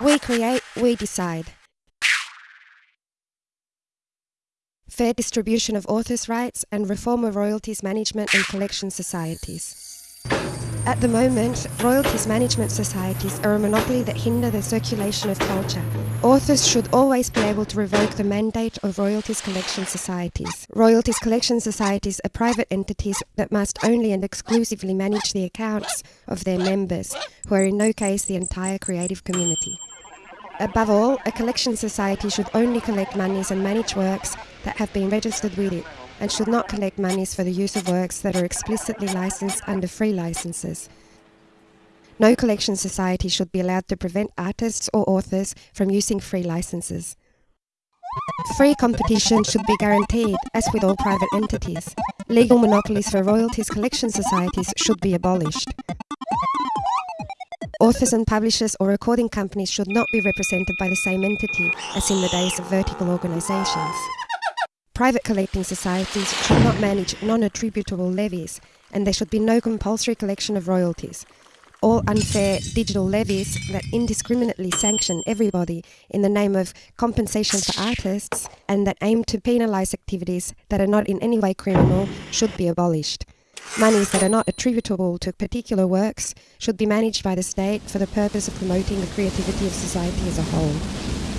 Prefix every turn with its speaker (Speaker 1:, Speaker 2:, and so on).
Speaker 1: We create, we decide. Fair distribution of authors' rights and reform of royalties management and collection societies. At the moment, royalties management societies are a monopoly that hinder the circulation of culture. Authors should always be able to revoke the mandate of royalties collection societies. Royalties collection societies are private entities that must only and exclusively manage the accounts of their members, who are in no case the entire creative community. Above all, a collection society should only collect monies and manage works that have been registered with it and should not collect monies for the use of works that are explicitly licensed under free licenses. No collection society should be allowed to prevent artists or authors from using free licenses. Free competition should be guaranteed, as with all private entities. Legal monopolies for royalties collection societies should be abolished. Authors and publishers or recording companies should not be represented by the same entity as in the days of vertical organisations. Private collecting societies should not manage non-attributable levies, and there should be no compulsory collection of royalties. All unfair digital levies that indiscriminately sanction everybody in the name of compensation for artists and that aim to penalise activities that are not in any way criminal should be abolished. Monies that are not attributable to particular works should be managed by the state for the purpose of promoting the creativity of society as a whole.